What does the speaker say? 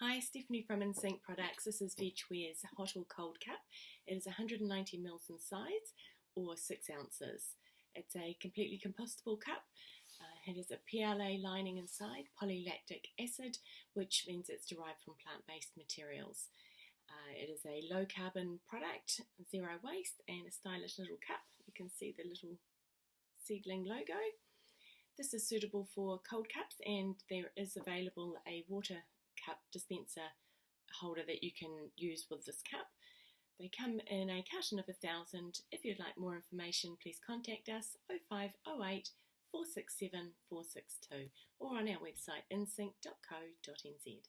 Hi, Stephanie from InSync Products. This is VegWare's hot or cold cup. It is 190 mils in size or 6 ounces. It's a completely compostable cup. Uh, it has a PLA lining inside, polylactic acid, which means it's derived from plant-based materials. Uh, it is a low carbon product, zero waste, and a stylish little cup. You can see the little seedling logo. This is suitable for cold cups and there is available a water cup dispenser holder that you can use with this cup. They come in a carton of a thousand. If you'd like more information, please contact us 0508 467 462 or on our website insync.co.nz.